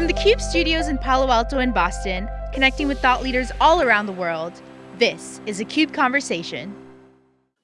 From the CUBE studios in Palo Alto and Boston, connecting with thought leaders all around the world, this is a CUBE Conversation.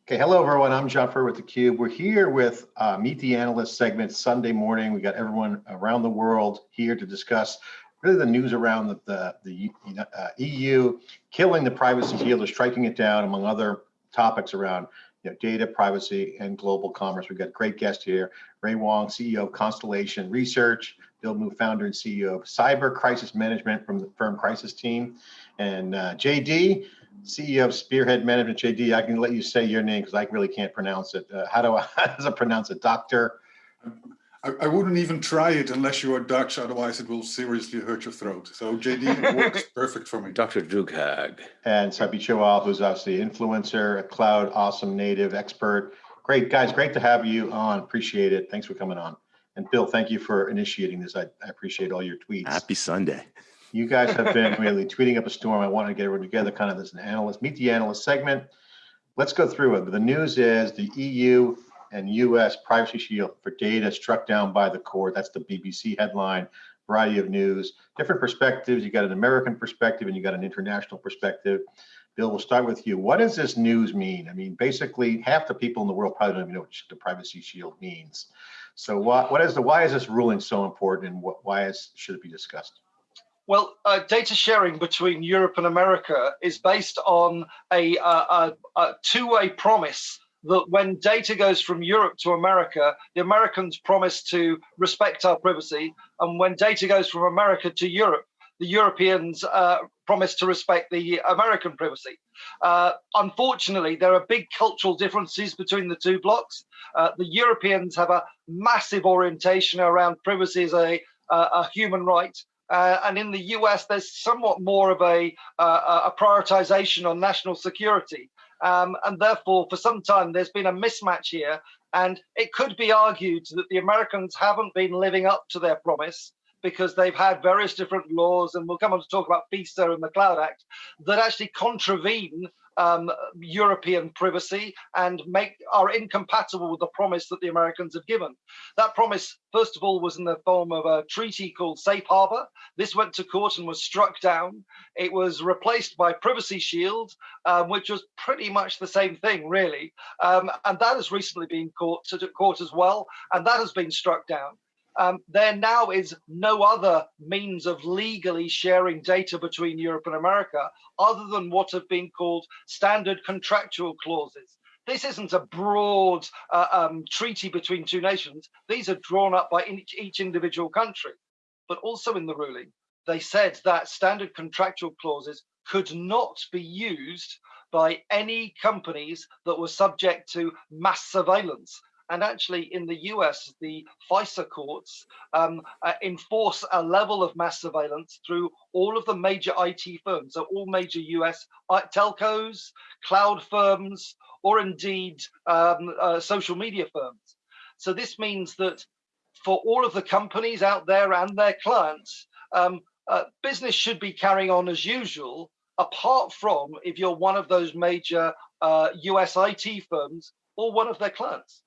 Okay, hello everyone. I'm Furrier with theCUBE. We're here with uh, Meet the Analyst segment Sunday morning. We got everyone around the world here to discuss really the news around the, the, the uh, EU killing the privacy shield or striking it down among other topics around you know, data privacy and global commerce. We've got great guest here, Ray Wang, CEO of Constellation Research, Bill Mew, founder and CEO of Cyber Crisis Management from the firm Crisis Team, and uh, JD, CEO of Spearhead Management. JD, I can let you say your name because I really can't pronounce it. Uh, how do I, how does I pronounce it? Doctor? I, I, wouldn't even try it unless you are Dutch, otherwise it will seriously hurt your throat. So JD works perfect for me. Dr. Drooghaag. And Sarbjeet Johal, who's obviously an influencer, a cloud awesome native expert. Great guys, great to have you on. Appreciate it. Thanks for coming on. And Bill, thank you for initiating this. I, I appreciate all your tweets. Happy Sunday. You guys have been really tweeting up a storm. I want to get everyone together, kind of as an analyst, meet the analyst segment. Let's go through it. The news is the EU and US privacy shield for data struck down by the court. That's the BBC headline, variety of news, different perspectives. You got an American perspective and you got an international perspective. Bill, we'll start with you. What does this news mean? I mean, basically half the people in the world probably don't even know what the privacy shield means. So what, what is the, why is this ruling so important and what, why is, should it be discussed? Well, uh, data sharing between Europe and America is based on a, a, a two-way promise that when data goes from Europe to America, the Americans promise to respect our privacy. And when data goes from America to Europe, the Europeans uh, promise to respect the American privacy. Uh, unfortunately, there are big cultural differences between the two blocks. Uh, the Europeans have a massive orientation around privacy as a, a human right. Uh, and in the US, there's somewhat more of a, a prioritization on national security. Um, and therefore, for some time, there's been a mismatch here. And it could be argued that the Americans haven't been living up to their promise because they've had various different laws, and we'll come on to talk about FISA and the Cloud Act, that actually contravene um, European privacy and make are incompatible with the promise that the Americans have given. That promise, first of all, was in the form of a treaty called Safe Harbor. This went to court and was struck down. It was replaced by Privacy Shield, um, which was pretty much the same thing, really. Um, and that has recently been caught to court as well, and that has been struck down um, there now is no other means of legally sharing data between Europe and America other than what have been called standard contractual clauses. This isn't a broad uh, um, treaty between two nations. These are drawn up by each, each individual country. But also in the ruling, they said that standard contractual clauses could not be used by any companies that were subject to mass surveillance. And actually, in the US, the FISA courts um, uh, enforce a level of mass surveillance through all of the major IT firms, so all major US uh, telcos, cloud firms, or indeed um, uh, social media firms. So this means that for all of the companies out there and their clients, um, uh, business should be carrying on as usual, apart from if you're one of those major uh, US IT firms or one of their clients.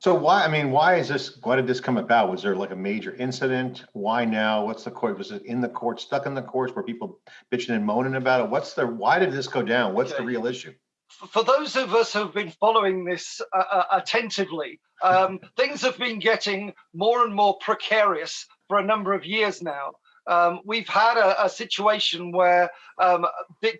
So why, I mean, why is this, why did this come about? Was there like a major incident? Why now? What's the court? Was it in the court, stuck in the courts where people bitching and moaning about it? What's the, why did this go down? What's the real issue? For those of us who've been following this uh, uh, attentively, um, things have been getting more and more precarious for a number of years now. Um, we've had a, a situation where um,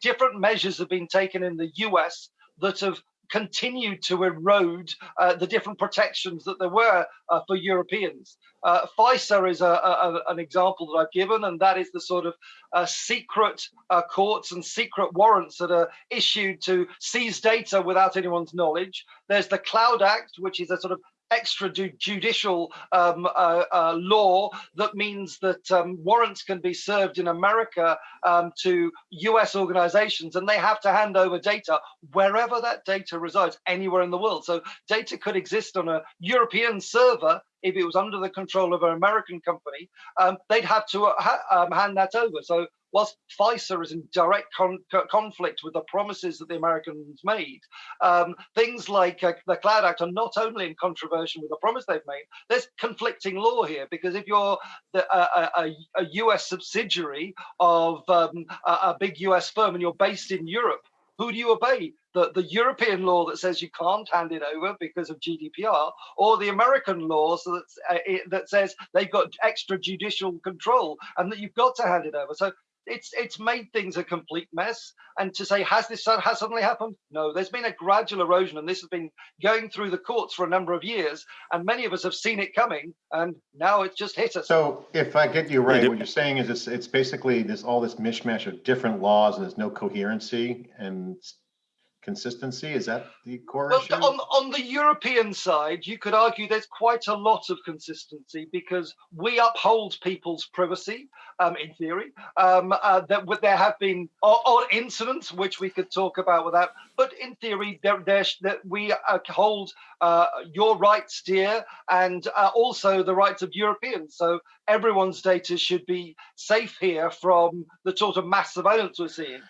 different measures have been taken in the US that have continued to erode uh, the different protections that there were uh, for Europeans. Uh, FISA is a, a, an example that I've given, and that is the sort of uh, secret uh, courts and secret warrants that are issued to seize data without anyone's knowledge. There's the Cloud Act, which is a sort of extrajudicial um, uh, uh, law that means that um, warrants can be served in America um, to US organizations and they have to hand over data wherever that data resides, anywhere in the world. So data could exist on a European server if it was under the control of an American company, um, they'd have to uh, ha um, hand that over. So whilst FISA is in direct con conflict with the promises that the Americans made, um, things like uh, the Cloud Act are not only in controversy with the promise they've made, there's conflicting law here because if you're the, a, a, a US subsidiary of um, a, a big US firm and you're based in Europe, who do you obey? The, the European law that says you can't hand it over because of GDPR, or the American law so that, uh, it, that says they've got extrajudicial control and that you've got to hand it over. So it's it's made things a complete mess. And to say has this has suddenly happened? No, there's been a gradual erosion, and this has been going through the courts for a number of years, and many of us have seen it coming, and now it's just hit us. So if I get you right, what you're saying is it's, it's basically this, all this mishmash of different laws and there's no coherency and consistency. Is that the core Well, issue? on, on the European side, you could argue there's quite a lot of consistency because we uphold people's privacy, um, in theory. Um, uh, that there have been odd incidents which we could talk about without, but in theory, there, there, that we uh, hold uh, your rights dear and uh, also the rights of Europeans. So everyone's data should be safe here from the sort of mass surveillance we're seeing.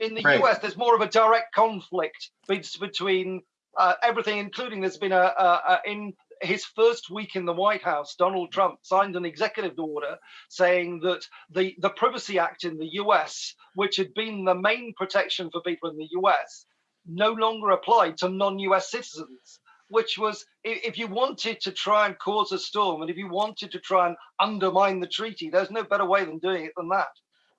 In the Right. US, there's more of a direct conflict between uh, everything, including there's been a, a, a in his first week in the White House, Donald Trump signed an executive order saying that the the Privacy Act in the US, which had been the main protection for people in the US, no longer applied to non-US citizens. Which was, if you wanted to try and cause a storm, and if you wanted to try and undermine the treaty, there's no better way than doing it than that.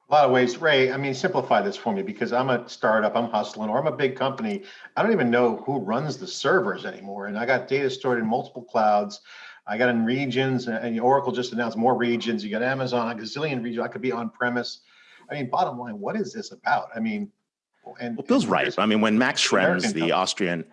A lot of ways, Ray, I mean, simplify this for me because I'm a startup, I'm hustling, or I'm a big company. I don't even know who runs the servers anymore. And I got data stored in multiple clouds. I got in regions and Oracle just announced more regions. You got Amazon, a gazillion regions. I could be on premise. I mean, bottom line, what is this about? I mean, and. Well, Bill's right. I mean, when Max Schrems, the. Austrian,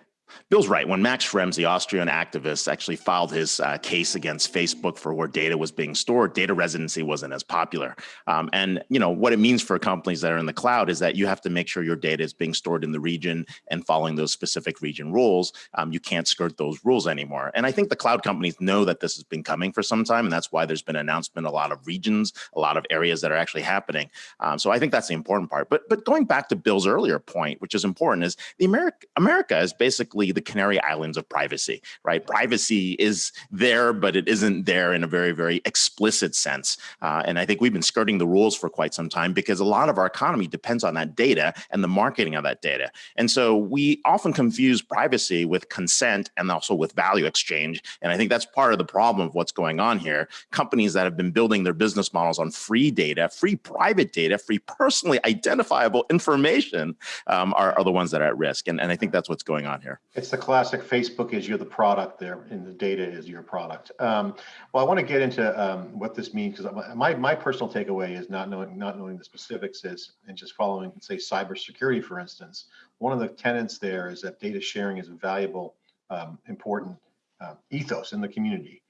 Bill's right. When Max Schrems, the Austrian activist, actually filed his uh, case against Facebook for where data was being stored, data residency wasn't as popular. Um, and you know what it means for companies that are in the cloud is that you have to make sure your data is being stored in the region and following those specific region rules. Um, you can't skirt those rules anymore. And I think the cloud companies know that this has been coming for some time, and that's why there's been an announcement, a lot of regions, a lot of areas that are actually happening. Um, so I think that's the important part. But but going back to Bill's earlier point, which is important, is the America America is basically the Canary Islands of privacy, right? Privacy is there, but it isn't there in a very very explicit sense. Uh, and I think we've been skirting the rules for quite some time because a lot of our economy depends on that data and the marketing of that data. And so we often confuse privacy with consent and also with value exchange. And I think that's part of the problem of what's going on here. Companies that have been building their business models on free data, free private data, free personally identifiable information um, are, are the ones that are at risk. And, and I think that's what's going on here. It's the classic Facebook is you're the product there and the data is your product. Um, well, I want to get into um, what this means because my, my personal takeaway is not knowing not knowing the specifics is and just following say cybersecurity for instance. One of the tenets there is that data sharing is a valuable, um, important uh, ethos in the community.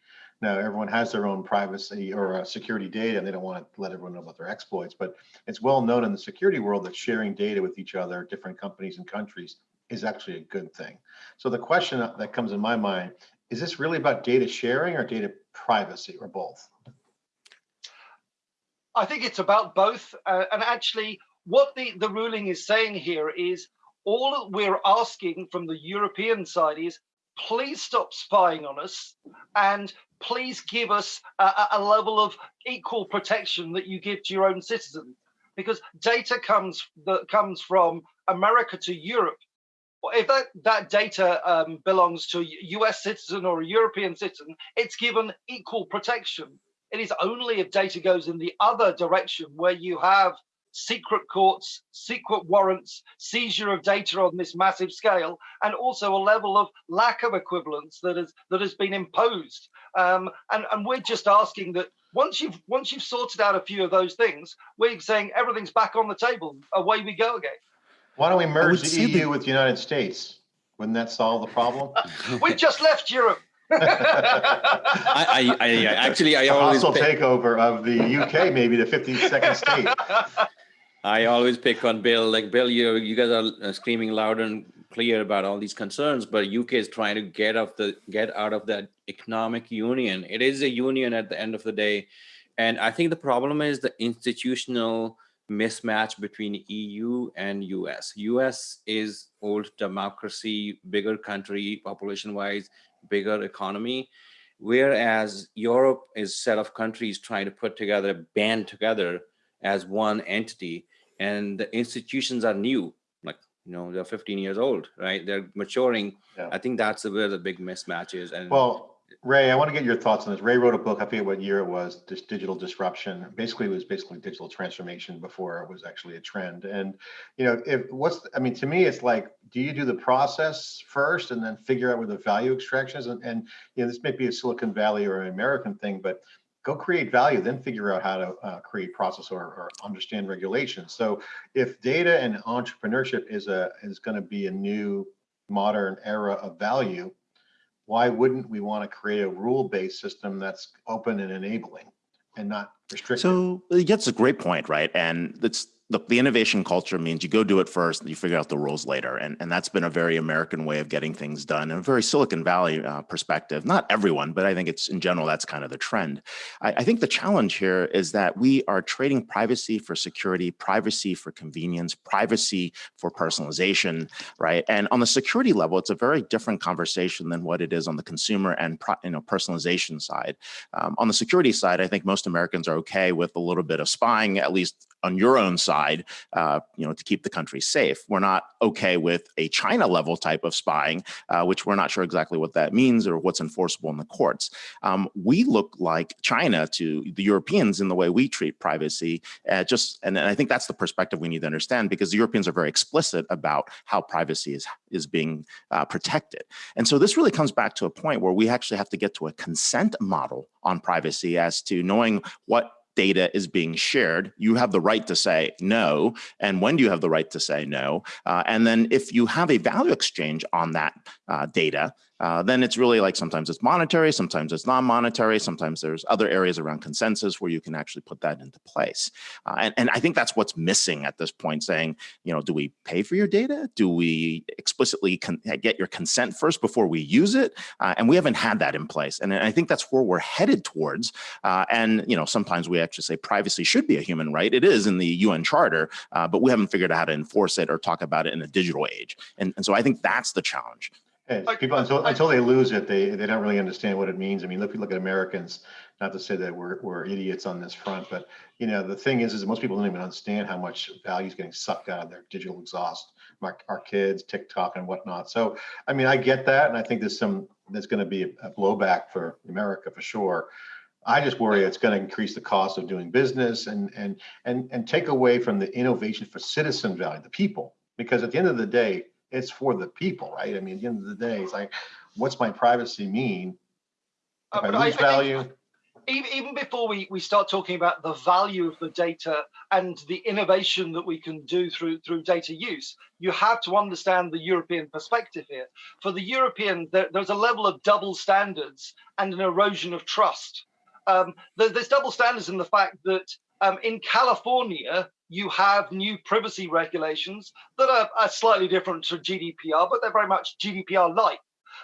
Now, everyone has their own privacy or uh, security data, and they don't want to let everyone know about their exploits. But it's well known in the security world that sharing data with each other, different companies and countries, is actually a good thing. So the question that comes in my mind, is this really about data sharing or data privacy or both? I think it's about both. Uh, and actually, what the, the ruling is saying here is all we're asking from the European side is please stop spying on us and please give us a, a- level of equal protection that you give to your own citizens. Because data comes that comes from America to Europe. If that, that data um, belongs to a US citizen or a European citizen, it's given equal protection. It is only if data goes in the other direction where you have secret courts, secret warrants, seizure of data on this massive scale, and also a level of lack of equivalence that has that has been imposed. Um, and, and we're just asking that once you've once you've sorted out a few of those things, we're saying everything's back on the table. Away we go again. Why don't we merge the EU that- with the United States? Wouldn't that solve the problem? We've just left Europe. I, I, I actually I A always hostile pick, takeover of the UK, maybe the 52nd state. I always pick on Bill. Like Bill, you you guys are uh, screaming loud and clear about all these concerns, but UK is trying to get off the get out of that economic union. It is a union at the end of the day, and I think the problem is the institutional mismatch between EU and US. US is old democracy, bigger country population wise, bigger economy. Whereas Europe is set of countries trying to put together, band together as one entity and the institutions are new, like, you know, they're 15 years old, right? They're maturing. Yeah. I think that's where the big mismatch is. And Well, Ray, I want to get your thoughts on this. Ray wrote a book, I forget what year it was, this digital disruption. Basically, it was basically digital transformation before it was actually a trend. And, you know, if what's, I mean, to me, it's like, do you do the process first and then figure out where the value extraction is? And, and you know, this may be a Silicon Valley or an American thing, but go create value, then figure out how to uh, create process or, or understand regulations. So if data and entrepreneurship is a is going to be a new modern era of value, why wouldn't we want to create a rule-based system that's open and enabling and not restrictive? So uh, that's a great point, right? And that's look, the innovation culture means you go do it first and you figure out the rules later. And, and that's been a very American way of getting things done and a very Silicon Valley uh, perspective. Not everyone, but I think it's in general, that's kind of the trend. I, I think the challenge here is that we are trading privacy for security, privacy for convenience, privacy for personalization, right? And on the security level, it's a very different conversation than what it is on the consumer and you know personalization side. Um, on the security side, I think most Americans are okay with a little bit of spying, at least on your own side, uh, you know, to keep the country safe. We're not okay with a China level type of spying, uh, which we're not sure exactly what that means or what's enforceable in the courts. Um, we look like China to the Europeans in the way we treat privacy. Uh, just, and, and I think that's the perspective we need to understand because the Europeans are very explicit about how privacy is is being uh, protected. And so this really comes back to a point where we actually have to get to a consent model on privacy as to knowing what data is being shared, you have the right to say no. And when do you have the right to say no? Uh, and then if you have a value exchange on that uh, data, uh, then it's really like sometimes it's monetary, sometimes it's non-monetary, sometimes there's other areas around consensus where you can actually put that into place. Uh, and, and I think that's what's missing at this point, saying, you know, do we pay for your data? Do we explicitly get your consent first before we use it? Uh, and we haven't had that in place. And I think that's where we're headed towards. Uh, and, you know, sometimes we actually say privacy should be a human right. It is in the UN Charter, uh, but we haven't figured out how to enforce it or talk about it in a digital age. And, and so I think that's the challenge. People, until, I- until they lose it, they, they don't really understand what it means. I mean, look, look at Americans, not to say that we're, we're idiots on this front, but you know, the thing is, is most people don't even understand how much value is getting sucked out of their digital exhaust, our, our kids, TikTok and whatnot. So, I mean, I get that. And I think there's some, there's going to be a a blowback for America for sure. I just worry it's going to increase the cost of doing business and, and, and, and take away from the innovation for citizen value, the people. Because at the end of the day, it's for the people, right? I mean, at the end of the day, it's like, what's my privacy mean? Uh, If I but I- lose I think- value, even, even before we, we start talking about the value of the data and the innovation that we can do through through data use, you have to understand the European perspective here. For the European, there, there's a level of double standards and an erosion of trust. Um, there's double standards in the fact that um, in California, you have new privacy regulations that are, are slightly different to GDPR, but they're very much GDPR-like.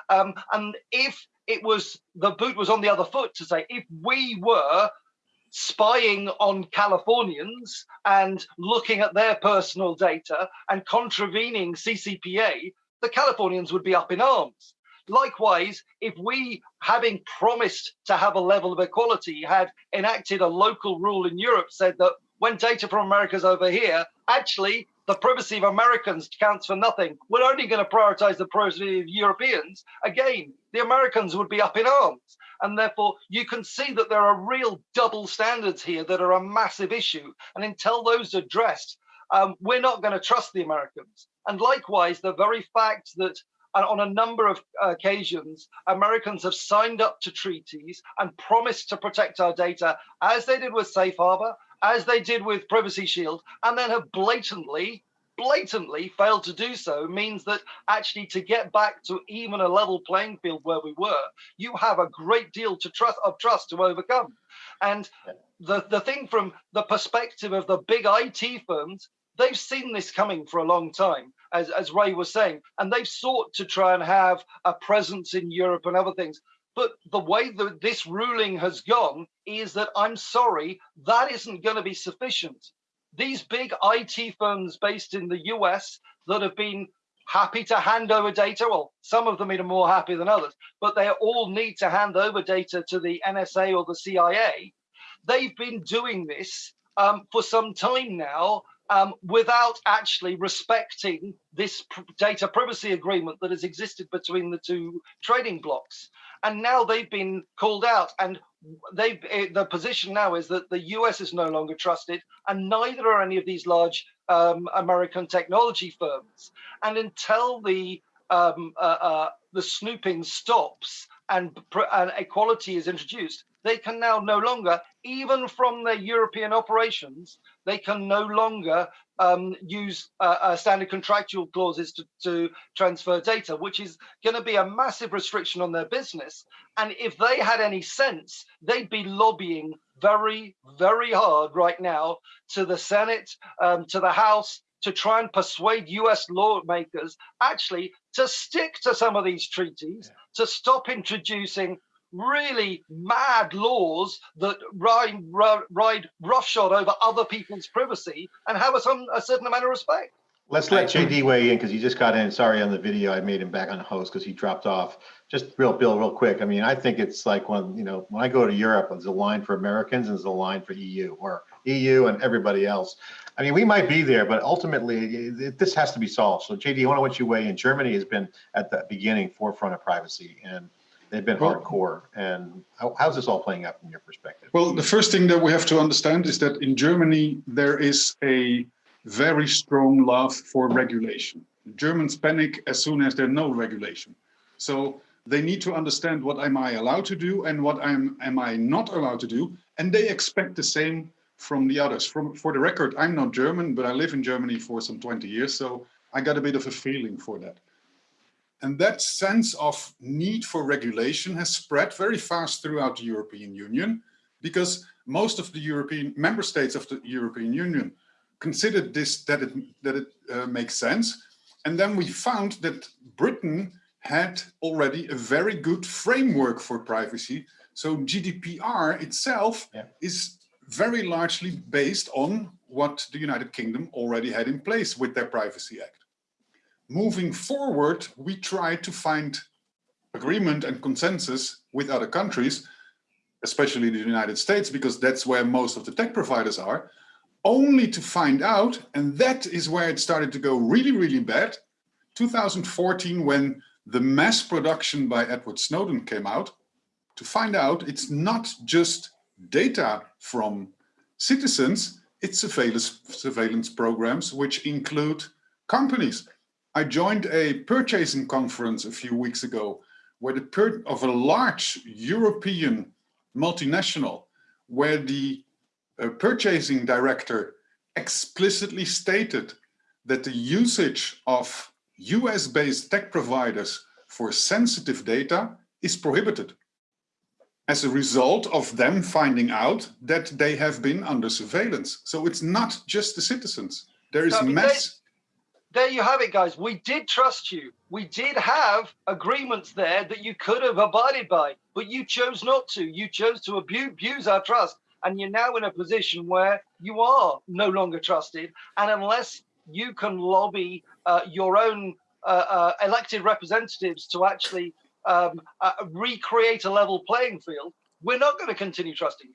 Um, and if it was the boot was on the other foot to say if we were spying on Californians and looking at their personal data and contravening CCPA, the Californians would be up in arms. Likewise, if we, having promised to have a level of equality, had enacted a local rule in Europe said that when data from America's over here, actually the privacy of Americans counts for nothing. We're only going to prioritize the privacy of Europeans. Again, the Americans would be up in arms. And therefore, you can see that there are real double standards here that are a massive issue. And until those are addressed, um, we're not going to trust the Americans. And likewise, the very fact that uh, on a number of occasions, Americans have signed up to treaties and promised to protect our data, as they did with Safe Harbor, as they did with Privacy Shield, and then have blatantly, blatantly failed to do so means that actually to get back to even a level playing field where we were, you have a great deal to trust of trust to overcome. And the, the thing from the perspective of the big IT firms, they've seen this coming for a long time, as, as Ray was saying, and they've sought to try and have a presence in Europe and other things. But the way that this ruling has gone is that I'm sorry, that isn't going to be sufficient. these big IT firms based in the US that have been happy to hand over data. Well, some of them are more happy than others, but they all need to hand over data to the NSA or the CIA. They've been doing this um, for some time now um, without actually respecting this data privacy agreement that has existed between the two trading blocks. And now they've been called out and they eh, the position now is that the US is no longer trusted and neither are any of these large um, American technology firms. And until the um, uh, uh, the snooping stops and, and equality is introduced, they can now no longer, even from their European operations, they can no longer um, use uh, uh, standard contractual clauses to, to transfer data, which is going to be a massive restriction on their business. And if they had any sense, they'd be lobbying very, very hard right now to the Senate, um, to the House, to try and persuade US lawmakers actually to stick to some of these treaties, yeah. to stop introducing really mad laws that ride, ride roughshod over other people's privacy and have a, some, a certain amount of respect. Let's let JD weigh in because he just got in. Sorry on the video, I made him back on the host because he dropped off. Just real, Bill, real quick. I mean, I think it's like when you know when I go to Europe, there's a line for Americans and there's a line for EU or EU and everybody else. I mean, we might be there, but ultimately it, this has to be solved. So JD, I want to want you weigh in. Germany has been at the beginning forefront of privacy and they've been well, hardcore. And how, how's this all playing out from your perspective? Well, the first thing that we have to understand is that in Germany, there is a very strong love for regulation. Germans panic as soon as there's no regulation. So they need to understand what am I allowed to do and what am, am I not allowed to do. And they expect the same from the others. From For the record, I'm not German, but I live in Germany for some 20 years. So I got a bit of a feeling for that. And that sense of need for regulation has spread very fast throughout the European Union because most of the European member states of the European Union considered this that it that it uh, makes sense. And then we found that Britain had already a very good framework for privacy. So GDPR itself yeah. is very largely based on what the United Kingdom already had in place with their Privacy Act. Moving forward, we try to find agreement and consensus with other countries, especially the United States, because that's where most of the tech providers are, only to find out, and that is where it started to go really, really bad, 2014, when the mass production by Edward Snowden came out, to find out it's not just data from citizens, it's surveillance, surveillance programs which include companies. I joined a purchasing conference a few weeks ago where the of a large European multinational where the uh, purchasing director explicitly stated that the usage of US-based tech providers for sensitive data is prohibited as a result of them finding out that they have been under surveillance. So it's not just the citizens. There is no, mass there you have it, guys. We did trust you. We did have agreements there that you could have abided by, but you chose not to. You chose to abuse, abuse our trust. And you're now in a position where you are no longer trusted. And unless you can lobby uh, your own uh, uh, elected representatives to actually um, uh, recreate a level playing field, we're not going to continue trusting you.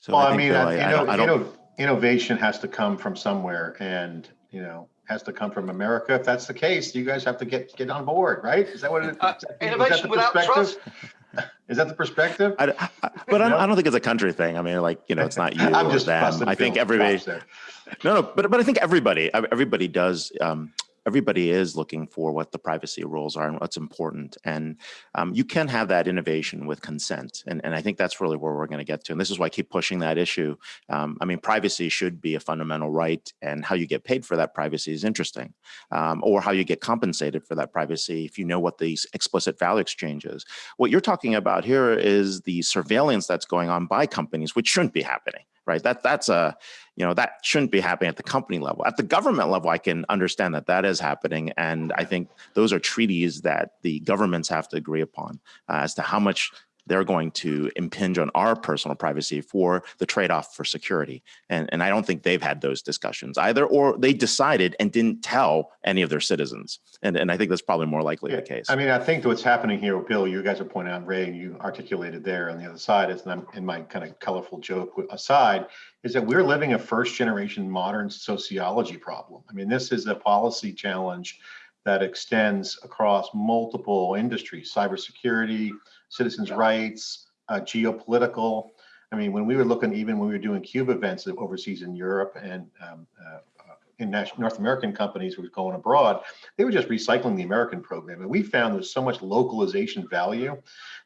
So well, I, I mean, Bill, I, I, I don't... innovation has to come from somewhere. And, you know, has to come from America. If that's the case, you guys have to get get on board, right? Is that what it uh, is? innovation without trust. Is that the perspective? I, I, but no? I don't think it's a country thing. I mean, like you know, it's not you I'm just them. I think everybody. No, no, but but I think everybody everybody does. Um, everybody is looking for what the privacy rules are and what's important. And um, you can have that innovation with consent. And, and I think that's really where we're going to get to. And this is why I keep pushing that issue. Um, I mean, privacy should be a fundamental right and how you get paid for that privacy is interesting um, or how you get compensated for that privacy if you know what the explicit value exchange is. What you're talking about here is the surveillance that's going on by companies, which shouldn't be happening right? That that's a, you know, that shouldn't be happening at the company level. At the government level, I can understand that that is happening, and I think those are treaties that the governments have to agree upon uh, as to how much they're going to impinge on our personal privacy for the trade-off for security. And, and I don't think they've had those discussions either, or they decided and didn't tell any of their citizens. And, and I think that's probably more likely Yeah, the case. I mean, I think what's happening here, Bill, you guys are pointing out, Ray, you articulated there on the other side is, and I'm in my kind of colorful joke aside, is that we're living a first generation modern sociology problem. I mean, this is a policy challenge that extends across multiple industries, cybersecurity, citizens' rights, uh, geopolitical. I mean, when we were looking, even when we were doing cube events overseas in Europe and um, uh, North American companies were going abroad, they were just recycling the American program. And we found there's so much localization value.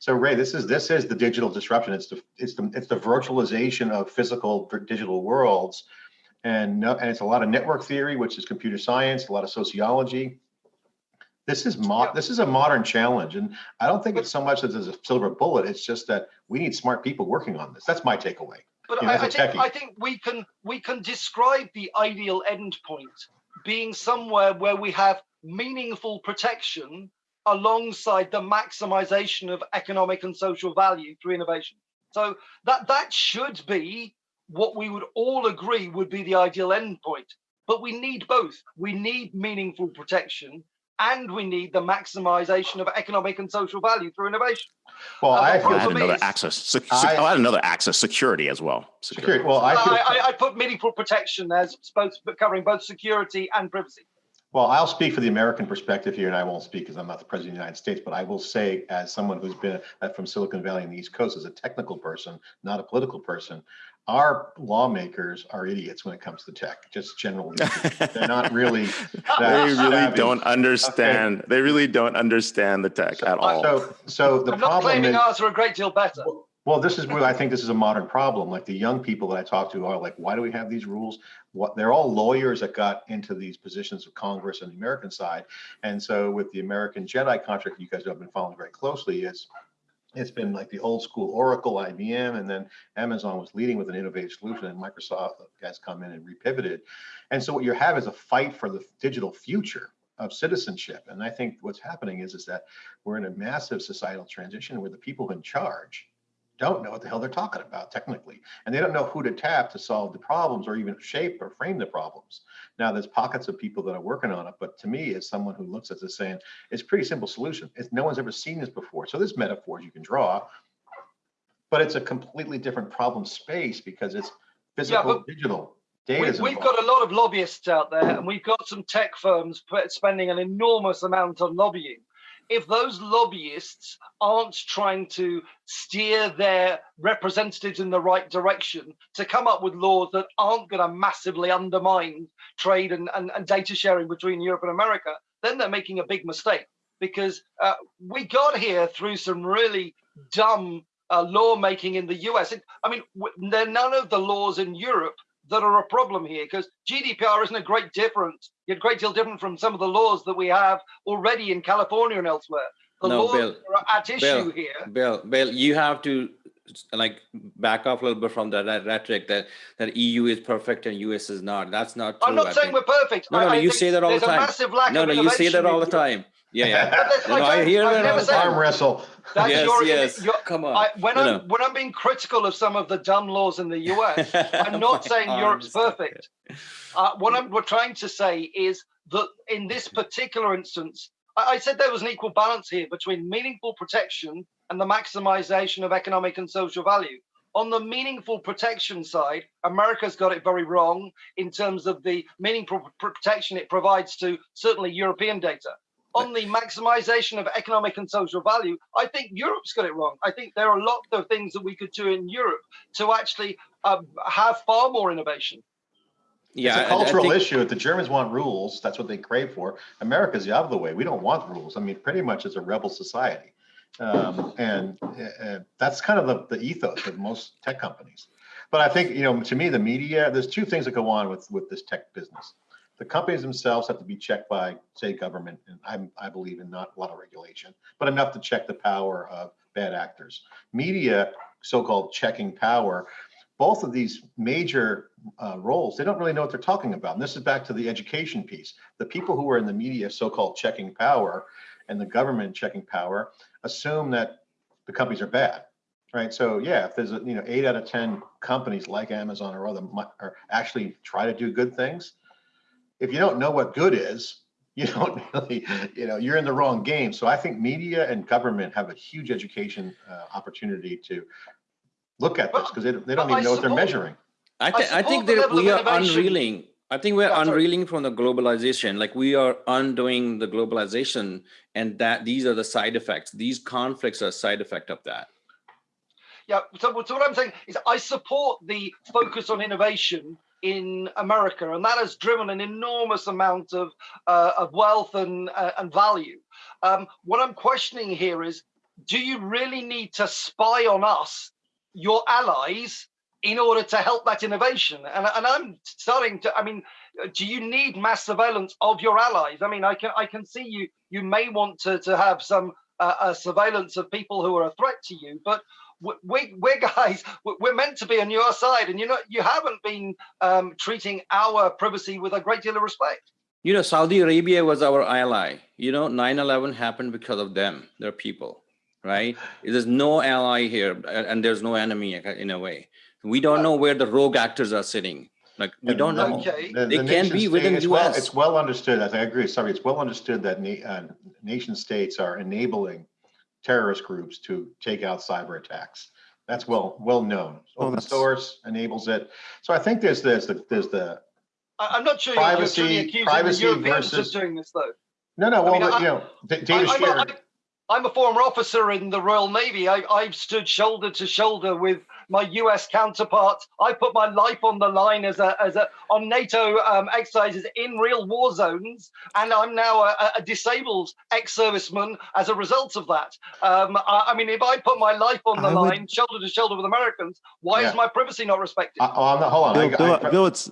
So Ray, this is this is the digital disruption. It's the it's the it's the virtualization of physical digital worlds. And, no, and it's a lot of network theory, which is computer science, a lot of sociology. This is mo Yeah. this is a modern challenge, and I don't think it's so much that there's a silver bullet. It's just that we need smart people working on this. That's my takeaway. But I, I think. I think we can we can describe the ideal endpoint being somewhere where we have meaningful protection alongside the maximization of economic and social value through innovation. So that that should be what we would all agree would be the ideal endpoint. But we need both. We need meaningful protection and we need the maximization of economic and social value through innovation. Well, I but feel I'll add for me, another it's- access. Sec- I- sec- I'll add another access security as well. security. Well, I feel. I, I, I put meaningful protection as both covering both security and privacy. Well, I'll speak for the American perspective here, and I won't speak because I'm not the president of the United States, but I will say, as someone who's been uh, from Silicon Valley and the East Coast, as a technical person, not a political person, our lawmakers are idiots when it comes to tech, just generally. They're not really. they really savvy. don't understand. They really don't understand the tech at all. So, so the I'm not claiming is. ours are a great deal better. Well, this is where I think this is a modern problem. Like the young people that I talk to are like, why do we have these rules? What they're all lawyers that got into these positions of Congress and the American side. And so with the American Jedi contract, you guys have been following very closely, is it's been like the old school Oracle, IBM, and then Amazon was leading with an innovative solution, and Microsoft has come in and repivoted. And so what you have is a fight for the digital future of citizenship. And I think what's happening is, is that we're in a massive societal transition where the people in charge don't know what the hell they're talking about technically. And they don't know who to tap to solve the problems or even shape or frame the problems. Now there's pockets of people that are working on it, but to me, as someone who looks at this saying, it's a pretty simple solution. It's no one's ever seen this before. So there's metaphors you can draw, but it's a completely different problem space because it's physical, but digital, We, data. we've got a lot of lobbyists out there, and we've got some tech firms put- spending an enormous amount on lobbying. If those lobbyists aren't trying to steer their representatives in the right direction to come up with laws that aren't going to massively undermine trade and, and, and data sharing between Europe and America, then they're making a big mistake because uh, we got here through some really dumb uh, lawmaking in the US. I mean, there are none of the laws in Europe that are a problem here because GDPR isn't a great difference, a great deal different from some of the laws that we have already in California and elsewhere. The No, laws Bill, are at issue Bill, here. Bill, Bill, you have to like back off a little bit from that, that rhetoric that that EU is perfect and US is not. That's not true. I'm not I saying think. we're perfect. No, no, I- I you say that all the there's a time. massive lack No, of no, you say that all the time. Yeah, yeah. But No, no, I don't- hear I've that all the arm time. wrestle. That's Yes, your, yes. your- Come on. I, when No, I'm no. when I'm being critical of some of the dumb laws in the US, I'm not saying Europe's arms. perfect. Uh, what I'm we're trying to say is that in this particular instance, I, I said there was an equal balance here between meaningful protection and the maximization of economic and social value. On the meaningful protection side, America's got it very wrong in terms of the meaningful pr- protection it provides to certainly European data. On the maximization of economic and social value, I think Europe's got it wrong. I think there are a lot of things that we could do in Europe to actually um, have far more innovation. Yeah, it's a cultural think- issue. If the Germans want rules, that's what they crave for. America's the other way. We don't want rules. I mean, pretty much it's a rebel society. Um, and that's kind of the, the ethos of most tech companies. But I think, you know, to me, the media, there's two things that go on with, with this tech business. The companies themselves have to be checked by, say, government, and I'm, I believe in not a lot of regulation, but enough to check the power of bad actors. Media, so-called checking power, both of these major uh, roles, they don't really know what they're talking about. And this is back to the education piece. The people who are in the media, so-called checking power, and the government checking power, assume that the companies are bad. right? So yeah, if there's a, you know, eight out of 10 companies like Amazon or other are actually try to do good things. If you don't know what good is, you don't really, you know, you're in the wrong game. So I think media and government have a huge education uh, opportunity to look at this because they, they don't even know what they're measuring. I, thi- I support think that we are innovation. unreeling. I think we're Yeah, sorry. unreeling from the globalization. Like we are undoing the globalization, and that these are the side effects. These conflicts are a side effect of that. Yeah, so, so what I'm saying is I support the focus on innovation in America, and that has driven an enormous amount of, uh, of wealth and, uh, and value. Um, what I'm questioning here is, do you really need to spy on us, your allies, in order to help that innovation? And, and I'm starting to, I mean, do you need mass surveillance of your allies? I mean, I can I can see you you may want to, to have some uh, uh, surveillance of people who are a threat to you, but we, we we're guys we- we're meant to be on your side and you know you haven't been um, treating our privacy with a great deal of respect You know, Saudi Arabia was our ally. You know, 9/11 happened because of them, their people, right? There's no ally here, and there's no enemy in a way. We don't know where the rogue actors are sitting. Like we And don't the- know. Okay. the- They the can be state- within it's well- US. It's well understood, I think, I agree, sorry, it's well understood that na- uh, nation states are enabling terrorist groups to take out cyber attacks. That's well, well known. Open that's- source enables it. So I think there's, there's the, there's the, I, I'm not sure you're- you're Privacy- privacy the Europeans versus- doing this though no, no, I mean, well, I- you know, da- I, data I'm, a, sharing. I, I'm a former officer in the Royal Navy. I, I've stood shoulder to shoulder with my US counterparts. I put my life on the line as a, as a on NATO um, exercises in real war zones, and I'm now a, a- a disabled ex-serviceman as a result of that. Um, I, I mean, if I put my life on the I would- line, shoulder to shoulder with Americans, why Yeah. is my privacy not respected? Uh, Oh, I'm not, hold on. I- Bill, I- Bill, Bill, it's.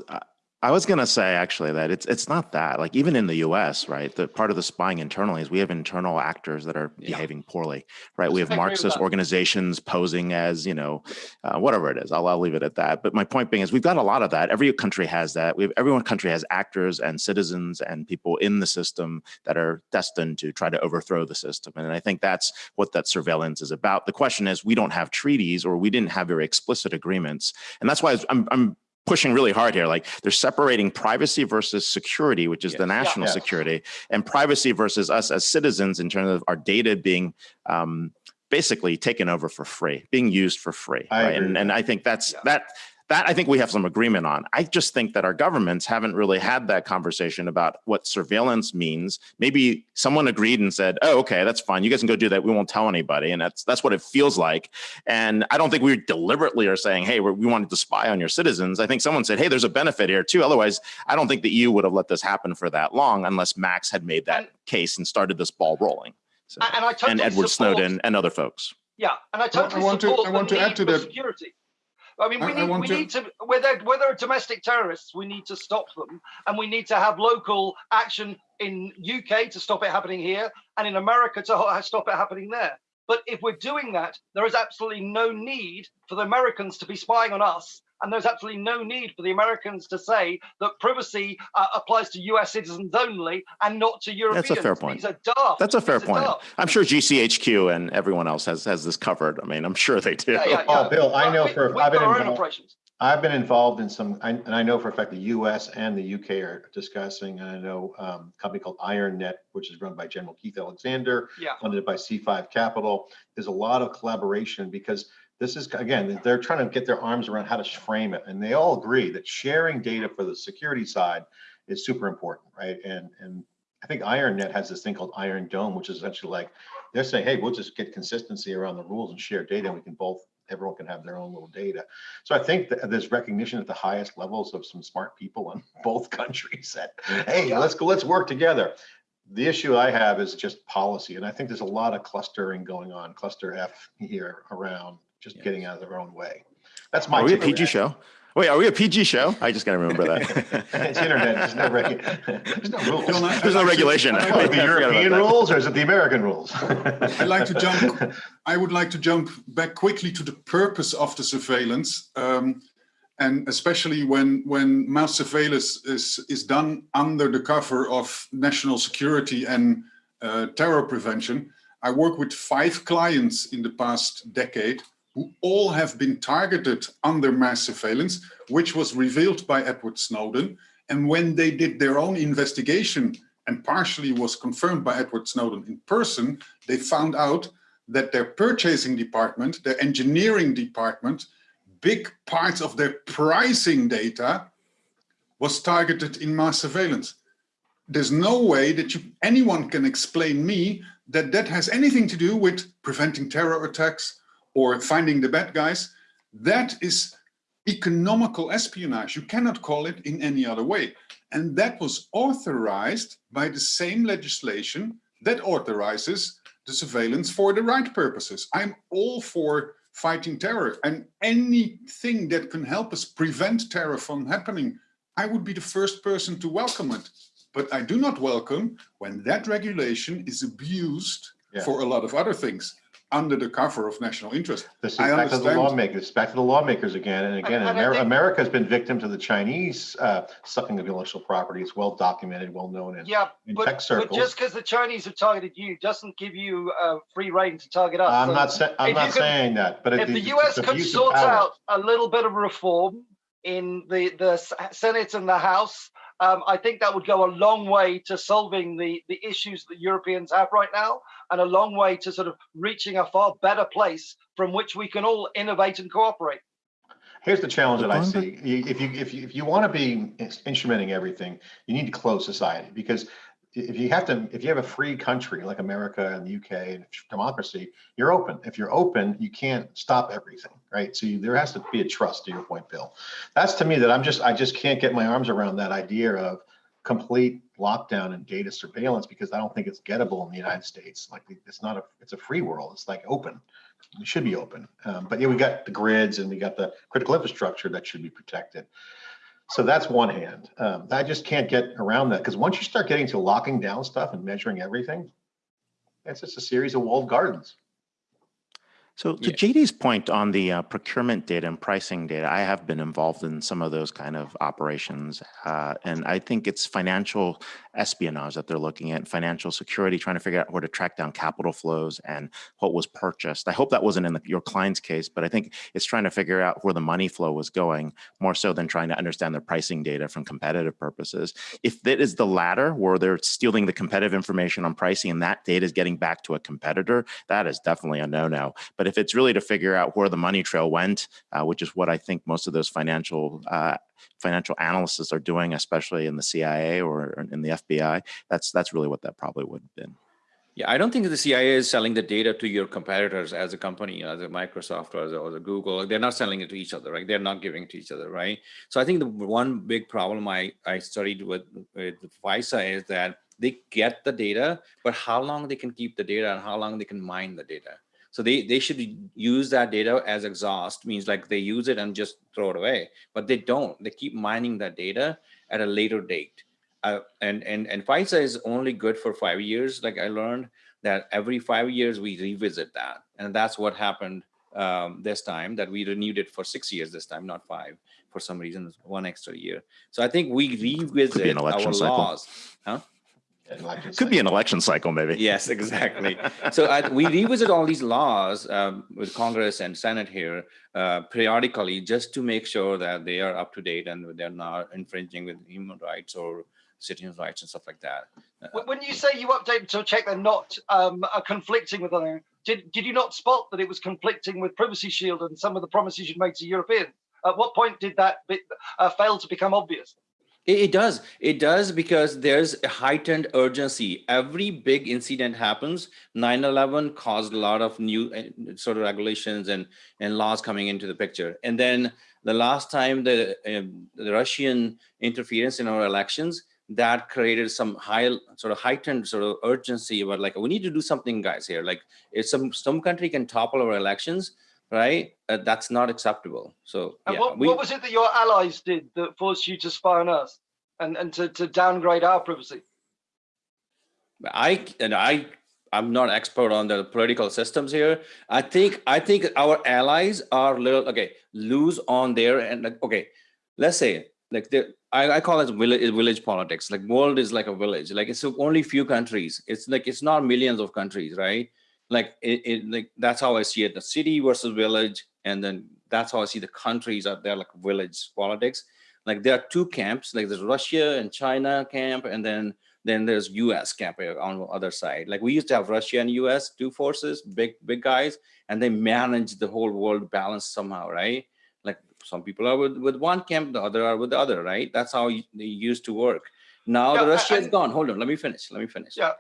I- was gonna say actually that it's it's not that like even in the U.S. right the part of the spying internally is we have internal actors that are Yeah. behaving poorly right? We have I agree with Marxist organizations posing as you know uh, whatever it is I'll, I'll leave it at that. But my point being is we've got a lot of that. Every country has that. We have every one country has actors and citizens and people in the system that are destined to try to overthrow the system. And I think that's what that surveillance is about. The question is we don't have treaties or we didn't have very explicit agreements. And that's why I'm, I'm pushing really hard here. Like they're separating privacy versus security, which is the Yes. Yeah. national Yes. security, and privacy versus us as citizens in terms of our data being um, basically taken over for free, being used for free. Right? And, and I think that's Yeah. that. That I think we have some agreement on. I just think that our governments haven't really had that conversation about what surveillance means. Maybe someone agreed and said, "Oh, okay, that's fine. You guys can go do that. We won't tell anybody." And that's that's what it feels like. And I don't think we deliberately are saying, "Hey, we're, we wanted to spy on your citizens." I think someone said, "Hey, there's a benefit here too." Otherwise, I don't think the EU would have let this happen for that long unless Max had made that And- case and started this ball rolling. So, and I totally and Edward support- Snowden and other folks. Yeah, and I totally want to- support I the want to need add to for that. security. I mean, we I- I need want we to- need to whether whether they're domestic terrorists, we need to stop them, and we need to have local action in UK to stop it happening here, and in America to stop it happening there. But if we're doing that, there is absolutely no need for the Americans to be spying on us. And there's absolutely no need for the Americans to say that privacy uh, applies to US citizens only and not to Europeans. That's a fair point. These are daft. That's a fair These point. I'm sure GCHQ and everyone else has has this covered. I mean, I'm sure they do. Yeah, yeah, Oh. Bill, I know we- for- I've been got our own involved- operations. I've been involved in some, I- and I know for a fact the US and the UK are discussing, and I know um, a company called IronNet, which is run by General Keith Alexander, Yeah. funded by C5 Capital. There's a lot of collaboration because this is, again, they're trying to get their arms around how to frame it. And they all agree that sharing data for the security side is super important, right? And, and I think IronNet has this thing called Iron Dome, which is essentially like, they're saying, hey, we'll just get consistency around the rules and share data and we can both, everyone can have their own little data. So I think that there's recognition at the highest levels of some smart people in both countries that, hey, let's go, let's work together. The issue I have is just policy, and I think there's a lot of clustering going on, cluster F here around, just Yes. getting out of their own way. That's my. Are we a PG show? Wait, are we a PG show? I just got to remember that. It's internet, there's no regu- there's no rules. Bill, There's no regulation. I- The I forgot about European rules or is it the American rules? I'd like to jump. I would like to jump back quickly to the purpose of the surveillance, um, and especially when when mass surveillance is is done under the cover of national security and uh, terror prevention. I work with five clients in the past decade who all have been targeted under mass surveillance, which was revealed by Edward Snowden. And when they did their own investigation and partially was confirmed by Edward Snowden in person, they found out that their purchasing department, their engineering department, big parts of their pricing data was targeted in mass surveillance. There's no way that you, anyone can explain me that that has anything to do with preventing terror attacks or finding the bad guys. That is economical espionage. You cannot call it in any other way. And that was authorized by the same legislation that authorizes the surveillance for the right purposes. I'm all for fighting terror and anything that can help us prevent terror from happening, I would be the first person to welcome it. But I do not welcome when that regulation is abused Yeah. for a lot of other things under the cover of national interest. This is I back to the understand. lawmakers, back to the lawmakers again and again. and I Amer- America has been victim to the Chinese uh, sucking of intellectual property. It's well documented, well known in Yeah, in but, tech but circles. just because the Chinese have targeted you doesn't give you uh, free reign to target us. I'm So not saying, I'm not can- saying that, but. it- if the it's US could sort out a little bit of reform in the, the Senate and the House, um, I think that would go a long way to solving the, the issues that Europeans have right now and a long way to sort of reaching a far better place from which we can all innovate and cooperate. Here's the challenge that I see. If you, if you, if you want to be instrumenting everything, you need to close society because i- if you have to, if you have a free country like America and the UK and democracy, you're open. If you're open, you can't stop everything, right? So you- there has to be a trust to your point, Bill. That's to me that I'm just, I just can't get my arms around that idea of complete lockdown and data surveillance because I don't think it's gettable in the United States. Like it's not a, it's a free world. It's like open. It should be open. Um, but yeah, we got the grids and we got the critical infrastructure that should be protected. So that's one hand. Um, I just can't get around that because once you start getting to locking down stuff and measuring everything, it's just a series of walled gardens. So to Yeah. JD's point on the uh, procurement data and pricing data, I have been involved in some of those kind of operations. uh, And I think it's financial espionage that they're looking at, financial security, trying to figure out where to track down capital flows and what was purchased. I hope that wasn't in the- your client's case, but I think it's trying to figure out where the money flow was going more so than trying to understand their pricing data from competitive purposes. If that is the latter, where they're stealing the competitive information on pricing and that data is getting back to a competitor, that is definitely a no-no. But if it's really to figure out where the money trail went, uh, which is what I think most of those financial uh, financial analysts are doing, especially in the CIA or in the FBI, that's that's really what that probably would have been. Yeah, I don't think the CIA is selling the data to your competitors as a company, as a Microsoft or as a, or a Google. They're not selling it to each other, right? They're not giving it to each other, right? So I think the one big problem I, I studied with, with FISA is that they get the data, but how long they can keep the data and how long they can mine the data. So they, they should use that data as exhaust, means like they use it and just throw it away, but they don't. They keep mining that data at a later date. Uh, and and and FISA is only good for five years. Like I learned that every five years we revisit that, and that's what happened um, this time. That we renewed it for six years this time, not five, for some reason, one extra year. So I think we revisit our cycle. laws. Huh? And like Could be an election cycle, maybe. Yes, exactly. so I, we revisit all these laws um, with Congress and Senate here uh, periodically just to make sure that they are up to date and they're not infringing with human rights or citizens' rights and stuff like that. When- When you say you update to check they're not um, are conflicting with other, did, did you not spot that it was conflicting with Privacy Shield and some of the promises you'd made to Europeans? At what point did that bit, uh, fail to become obvious? It, does. It does because there's a heightened urgency. Every big incident happens. 9/11 caused a lot of new uh, sort of regulations and and laws coming into the picture. And then the last time the um, the Russian interference in our elections that created some high sort of heightened sort of urgency about like we need to do something guys here like if some some country can topple our elections right uh, that's not acceptable so yeah, what, we- what was it that your allies did that forced you to spy on us and, and to, to downgrade our privacy? I and I I'm not expert on the political systems here. I think I think our allies are little okay lose on there and like okay, let's say like the I, I call it village village politics. Like world is like a village. Like it's only few countries. It's like it's not millions of countries, right? Like it, it like that's how I see it. The city versus village, and then that's how I see the countries out there like village politics. Like there are two camps, like there's Russia and China camp, and then then there's US camp eh, on the other side. Like we used to have Russia and US, two forces, big, big guys, and they manage the whole world balance somehow, right? Like some people are with, with one camp, the other are with the other, right? That's how they used to work. Now Yeah, the I- Russia is gone. Hold on, let me finish. Let me finish. Yeah.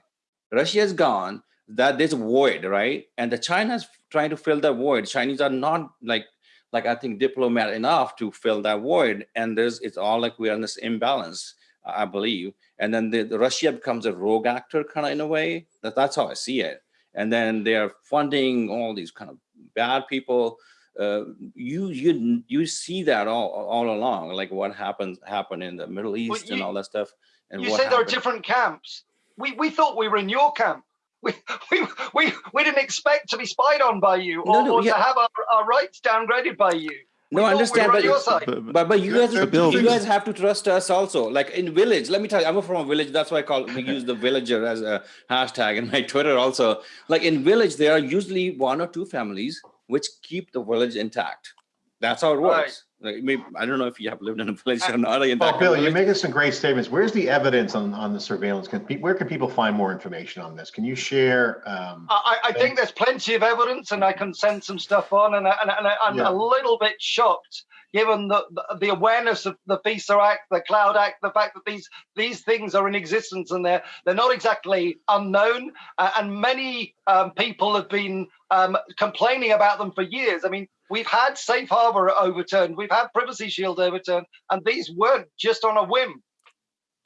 Russia is gone. That there's a void, right? And the China's trying to fill that void. Chinese are not like like I think diplomat enough to fill that void. And there's it's all like we're in this imbalance, I believe. And then the, the Russia becomes a rogue actor kind of in a way. That, that's how I see it. And then they're funding all these kind of bad people. Uh, you you you see that all all along, like what happens happened in the Middle East and you- all that stuff. And You say there are different camps. We we thought we were in your camp. We we we, we didn't expect to be spied on by you or, no, or yeah. to have our, our rights downgraded by you. No, I thought we understand, but your it's- side. But- But but you guys you guys have to trust us also. Like in village, let me tell you, I'm from a village. That's why I call we use the villager as a hashtag in my Twitter also. Like in village, there are usually one or two families which keep the village intact. That's how it Right. works. Like maybe I don't know if you have lived in a village or not. In Well, Bill, you're making some great statements. Where's the evidence on, on the surveillance? Can, pe- where can people find more information on this? Can you share? um, I, I I think there's plenty of evidence, and I can send some stuff on. And, I, and, I- and I- I'm Yeah. a little bit shocked, given the, the the awareness of the FISA Act, the Cloud Act, the fact that these these things are in existence and they're they're not exactly unknown. Uh, and many um, people have been um, complaining about them for years. I mean, we've had Safe Harbor overturned, we've had Privacy Shield overturned, and these weren't just on a whim.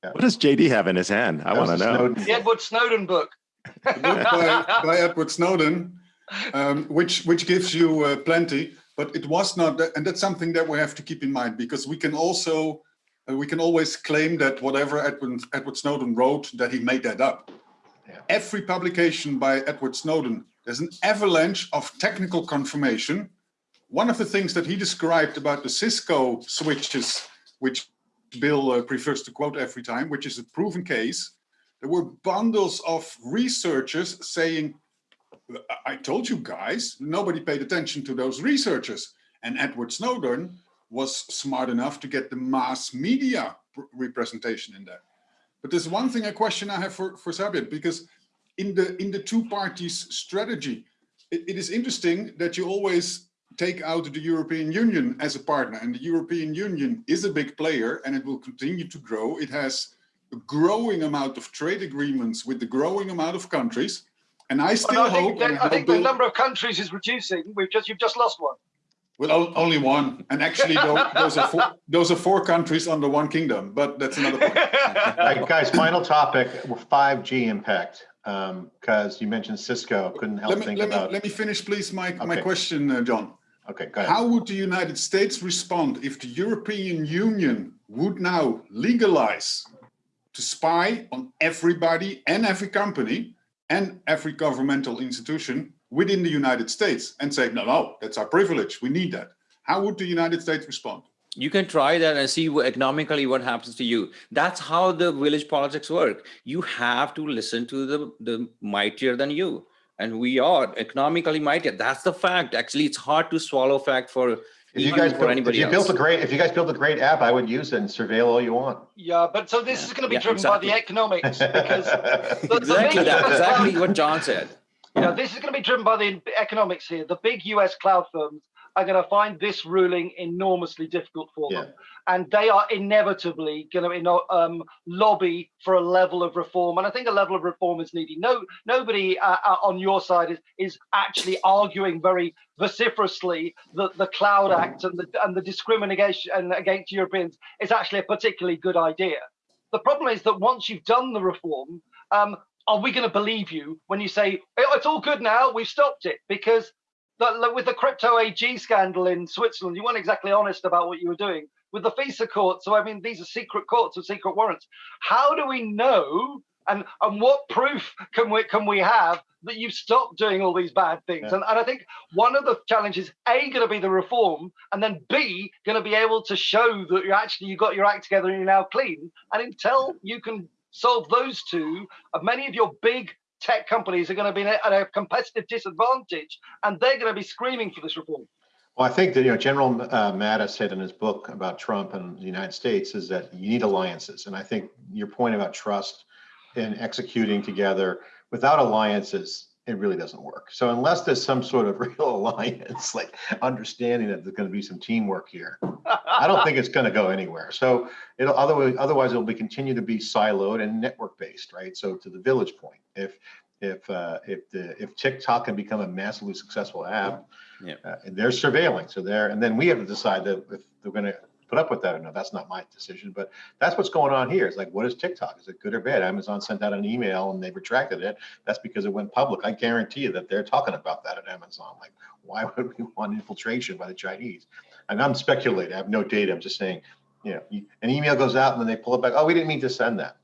What does JD have in his hand? I want to know. Snowden The. Edward Snowden book. Book by, by Edward Snowden, um, which which gives you uh, plenty, but it was not, that, and that's something that we have to keep in mind because we can also uh, we can always claim that whatever Edward Edward Snowden wrote that he made that up. Yeah. Every publication by Edward Snowden, there's an avalanche of technical confirmation. One of the things that he described about the Cisco switches, which Bill uh, prefers to quote every time, which is a proven case, there were bundles of researchers saying, I told you guys, nobody paid attention to those researchers. And Edward Snowden was smart enough to get the mass media representation in there. But there's one thing, a question I have for, for Sarbjeet, because in the in the two parties strategy, it- it is interesting that you always take out the European Union as a partner and the European Union is a big player and it will continue to grow. It has a growing amount of trade agreements with the growing amount of countries. And I Well, still no, I hope, think, that- I I think hope the number of countries is reducing. We've just you've just lost one. well, only one. And actually tho- those are four, those are four countries under one kingdom, but that's another point. All right, guys, final topic, 5G impact. Um, because you mentioned Cisco, couldn't help Let me, think let me, let me finish, please, my, my question, uh, John. okay, go ahead. How would the United States respond if the European Union would now legalize to spy on everybody and every company and every governmental institution within the United States and say, no, no, that's our privilege. We need that. How would the United States respond? You can try that and see economically what happens to you. That's how the village politics work. You have to listen to the, the mightier than you. And we are economically mightier. That's the fact. Actually, it's hard to swallow fact for If you guys, for built- if anybody you built a great, if you guys built a great app, I would use it and surveil all you want. Yeah, but so this Yeah, is going to be yeah, driven by the economics because the, the Exactly big that, exactly what John said. you know, this is going to be driven by the economics here. The big US cloud firms are going to find this ruling enormously difficult for them, and they are inevitably going to um, lobby for a level of reform. And I think a level of reform is needed. No, nobody uh, uh, on your side is is actually arguing very vociferously that the Cloud Act and the and the discrimination against Europeans is actually a particularly good idea. The problem is that once you've done the reform, um, are we going to believe you when you say "Oh, it's all good now? We've stopped it because the, with the crypto AG scandal in Switzerland, you weren't exactly honest about what you were doing with the FISA court. So I mean, these are secret courts with secret warrants. How do we know? And and what proof can we can we have that you've stopped doing all these bad things? Yeah. And, and I think one of the challenges, A, going to be the reform, and then B, going to be able to show that you actually you got your act together and you're now clean. And until you can solve those two, uh, many of your big tech companies are going to be at a competitive disadvantage, and they're going to be screaming for this reform. Well, I think that, you know, General uh, Mattis said in his book about Trump and the United States is that you need alliances. And I think your point about trust and executing together without alliances, it really doesn't work. So unless there's some sort of real alliance, like understanding that there's going to be some teamwork here, I don't think it's going to go anywhere. So it'll otherwise, otherwise it'll be continue to be siloed and network based, right? So to the village point, if if uh, if the if TikTok can become a massively successful app, Yeah. uh, and they're surveilling, so they're and then we have to decide that if they're going to put up with that or not. That's not my decision, but that's what's going on here. It's like, what is TikTok? Is it good or bad? Amazon sent out an email and they retracted it. That's because it went public. I guarantee you that they're talking about that at Amazon. Like, why would we want infiltration by the Chinese? And I'm speculating. I have no data. I'm just saying, you know, an email goes out and then they pull it back. Oh, we didn't mean to send that.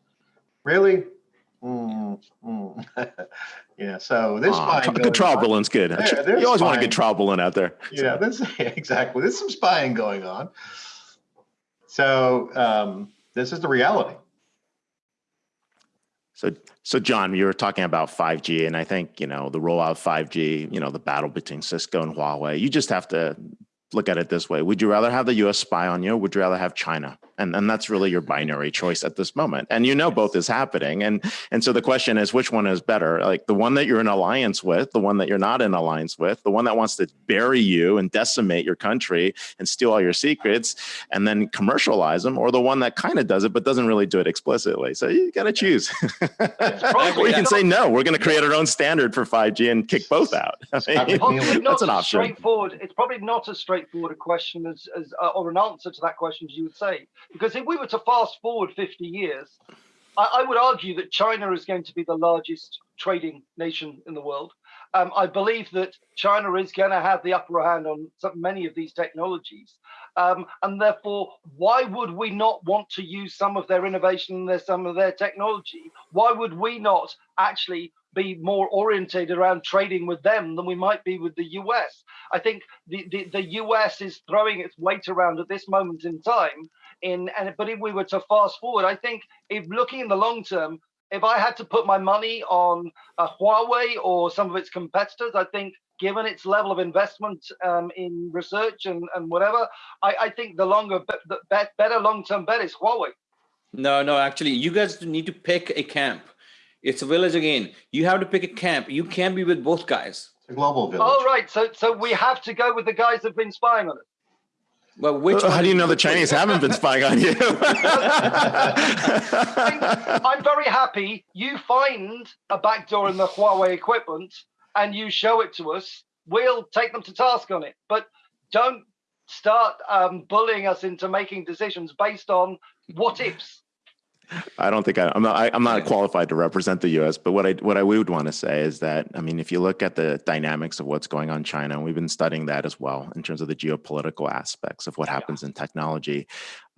Really? Mm, mm. yeah. So this Aw, spying good trial on- balloon's good. Yeah, you always want a spying. good trial balloon out there. Yeah, that's exactly. There's some spying going on. So um, this is the reality. So, so John, you were talking about 5G, and I think you know the rollout of 5G. You know the battle between Cisco and Huawei. You just have to look at it this way: Would you rather have the U.S. spy on you, would you rather have China? And and that's really your binary choice at this moment. And you know both is happening. And and so the question is, which one is better? Like the one that you're in alliance with, the one that you're not in alliance with, the one that wants to bury you and decimate your country and steal all your secrets, and then commercialize them, or the one that kind of does it but doesn't really do it explicitly. So you got to choose. you can say no. We're going to create our own standard for 5G and kick both out. I mean, that's an option. straightforward. It's probably not as straightforward a question as, as uh, or an answer to that question as you would say. Because if we were to fast forward 50 years, I, I would argue that China is going to be the largest trading nation in the world. Um, I believe that China is going to have the upper hand on some, many of these technologies. Um, and therefore, why would we not want to use some of their innovation and some of their technology? Why would we not actually be more orientated around trading with them than we might be with the US? I think the, the, the US is throwing its weight around at this moment in time. In and but if we were to fast forward, I think if looking in the long term, if I had to put my money on Huawei or some of its competitors, I think given its level of investment um, in research and, and whatever, I, I think the longer, the better long-term bet is Huawei. No, no, actually, you guys need to pick a camp. It's a village again. You have to pick a camp. You can't be with both guys. It's a global village. All right, so so we have to go with the guys that've been spying on us. Well, which How do you know the Chinese haven't been spying on you? I'm very happy you find a backdoor in the Huawei equipment and you show it to us. We'll take them to task on it, but don't start um, bullying us into making decisions based on what ifs. I don't think I, I'm not. I, I'm not qualified to represent the U.S. But what I what I would want to say is that I mean, if you look at the dynamics of what's going on in China, and we've been studying that as well in terms of the geopolitical aspects of what happens in technology,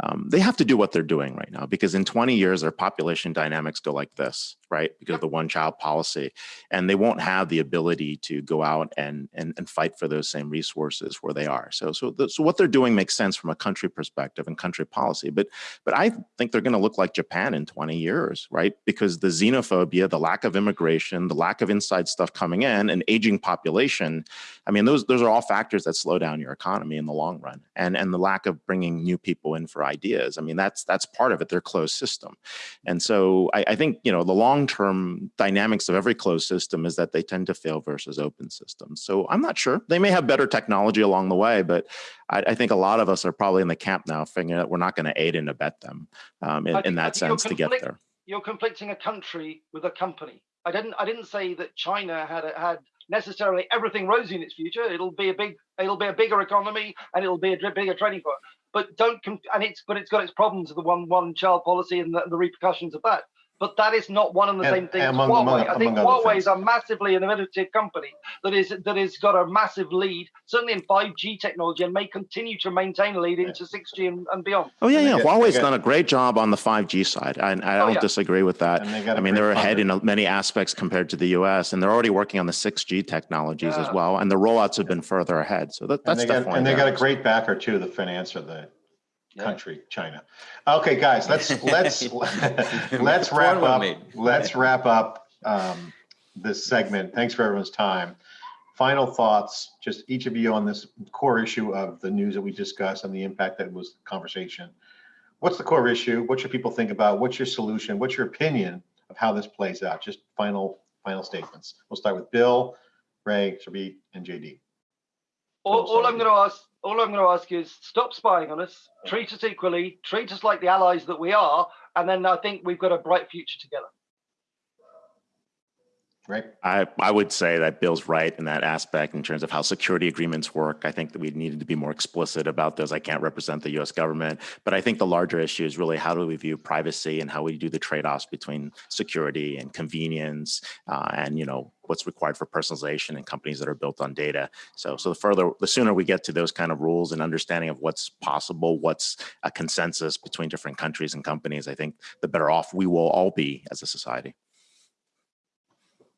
um, they have to do what they're doing right now because in 20 years their population dynamics go like this, right? Because of the one-child policy, and they won't have the ability to go out and and, and fight for those same resources where they are. So so the, so what they're doing makes sense from a country perspective and country policy, but but I think they're going to look like Japan in 20 years, right? Because the xenophobia, the lack of immigration, the lack of inside stuff coming in, an aging population. I mean, those those are all factors that slow down your economy in the long run, and and the lack of bringing new people in for ideas. I mean, that's that's part of it. They're closed system, and so I, I think you know the long term dynamics of every closed system is that they tend to fail versus open systems. So I'm not sure they may have better technology along the way, but I, I think a lot of us are probably in the camp now, figuring that we're not going to aid and abet them um, in, in that sense to get there. You're conflicting a country with a company. I didn't. I didn't say that China had had necessarily everything rosy in its future. It'll be a big. It'll be a bigger economy and it'll be a bigger trading power. But don't. And it's. But it's got its problems of the one one child policy and the, the repercussions of that. But that is not one and the And- same thing as Huawei. among- I think Huawei is a massively innovative company that is that has got a massive lead, certainly in 5G technology, and may continue to maintain a lead into 6G and, and beyond. Oh yeah, And they yeah. get- Huawei's get- done a great job on the 5G side. I, I Oh, don't yeah. disagree with that. And they got I a mean, they're ahead funder. in many aspects compared to the U.S. and they're already working on the 6G technologies as well, and the rollouts have been further ahead. So that, And that's they got, definitely and they got a great backer too, the finance of the Yeah. country, China. Okay, guys, let's, let's, let's wrap up, let's wrap up um, this segment. Thanks for everyone's time. final thoughts, just each of you on this core issue of the news that we discussed and the impact that was the conversation. What's the core issue? What should people think about? What's your solution? What's your opinion of how this plays out? Just final, final statements. We'll start with Bill, Ray, Sarbjeet, and JD. All, all I'm going to ask, all I'm going to ask is stop spying on us, treat us equally, treat us like the allies that we are, and then I think we've got a bright future together. Right? I, I would say that Bill's right in that aspect in terms of how security agreements work. I think that we needed to be more explicit about those. I can't represent the US government, but I think the larger issue is really how do we view privacy and how we do the trade-offs between security and convenience uh, and, you know, what's required for personalization and companies that are built on data. So, so the further, the sooner we get to those kind of rules and understanding of what's possible, what's a consensus between different countries and companies, I think the better off we will all be as a society.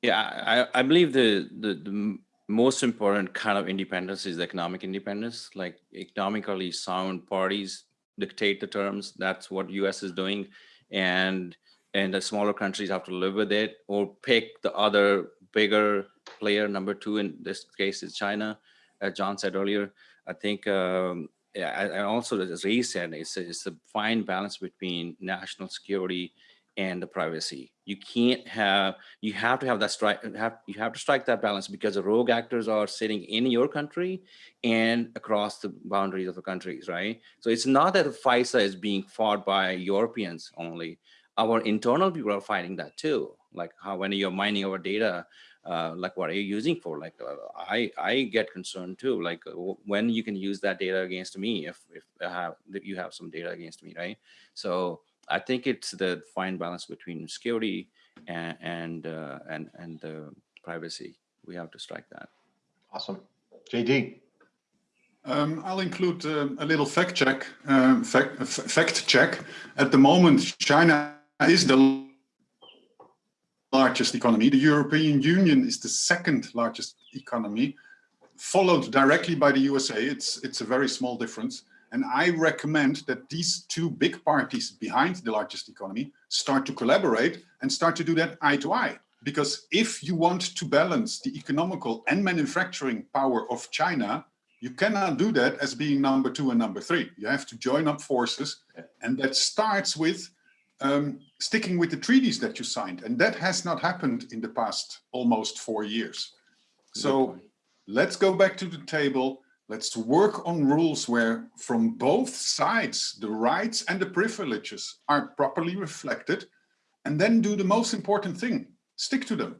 Yeah, I, I believe the, the, the most important kind of independence is economic independence. Like economically sound parties dictate the terms. That's what US is doing. And and the smaller countries have to live with it or pick the other bigger player, number two in this case is China, as John said earlier. I think um, yeah, and also as Ray said, it's a, it's a fine balance between national security and the privacy. You can't have you have to have that strike have you have to strike that balance because the rogue actors are sitting in your country and across the boundaries of the countries, right? So it's not that FISA is being fought by Europeans only. Our internal people are fighting that too. Like how when you're mining our data, uh, like what are you using for? Like uh, I I get concerned too. Like uh, when you can use that data against me if if I have if you have some data against me, right? So I think it's the fine balance between security and and uh, and and the privacy. We have to strike that. Awesome. JD. Um, I'll include um, a little fact check. Um, fact, f- fact check. At the moment, China is the largest economy. The European Union is the second largest economy, followed directly by the USA. It's it's a very small difference. And I recommend that these two big parties behind the largest economy start to collaborate and start to do that eye to eye. Because if you want to balance the economical and manufacturing power of China, you cannot do that as being number two and number three. You have to join up forces. And that starts with um, sticking with the treaties that you signed. And that has not happened in the past almost four years. So let's go back to the table. Let's work on rules where from both sides, the rights and the privileges are properly reflected. And then do the most important thing, stick to them.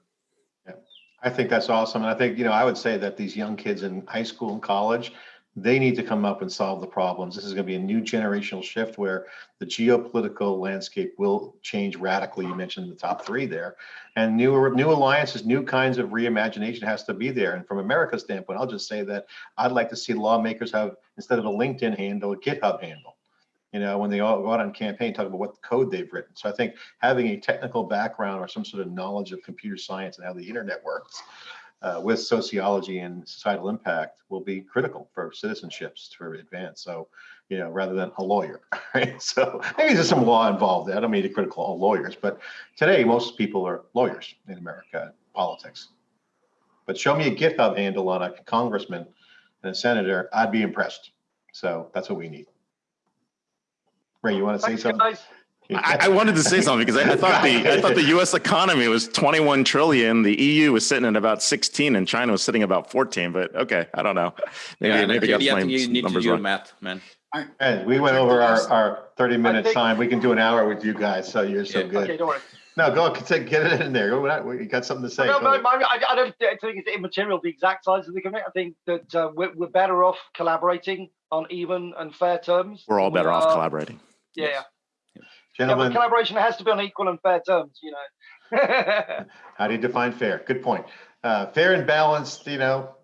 Yeah, I think that's awesome. And I think, you know, I would say that these young kids in high school and college, they need to come up and solve the problems. This is going to be a new generational shift where the geopolitical landscape will change radically. You mentioned the top three there, and new new alliances, new kinds of reimagination has to be there. And from America's standpoint, I'll just say that I'd like to see lawmakers have instead of a LinkedIn handle, a GitHub handle. You know, when they all go out on campaign, talk about what code they've written. So I think having a technical background or some sort of knowledge of computer science and how the internet works uh, with sociology and societal impact will be critical for citizenships to advance. So, you know, rather than a lawyer, right? So maybe there's some law involved. I don't mean to critical all lawyers, but today most people are lawyers in America, politics. But show me a GitHub handle on a congressman and a senator, I'd be impressed. So that's what we need. Ray, you want to say Thanks, something? guys. I, I wanted to say something because I, I thought the I thought the U.S. economy was 21 trillion. The EU was sitting at about 16, and China was sitting about 14. But okay, I don't know. Maybe yeah, maybe I got yeah, you need to do your wrong. math, man. And we went over our, our 30 minute think- time. We can do an hour with you guys. So you're so Yeah. good. Okay, don't worry. No, go take, get it in there. Go, You got something to say? No, Go. no, I, I don't think it's immaterial the exact size of the committee. I think that uh, we're, we're better off collaborating on even and fair terms. We're all than we better off collaborating. Yeah, Yes. Yeah. yeah, collaboration has to be on equal and fair terms, you know. how do you define fair? Good point. Uh, fair and balanced, you know,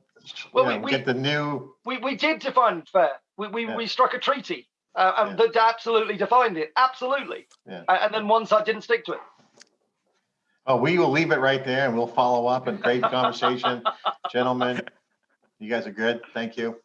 Well, you we- know, we- get the new, we, we did define fair. We, we, Yeah. we struck a treaty uh, and Yeah. that absolutely defined it. Absolutely. Yeah. A- And then one side didn't stick to it. oh, we will leave it right there and we'll follow up and great conversation. Gentlemen, you guys are good. Thank you.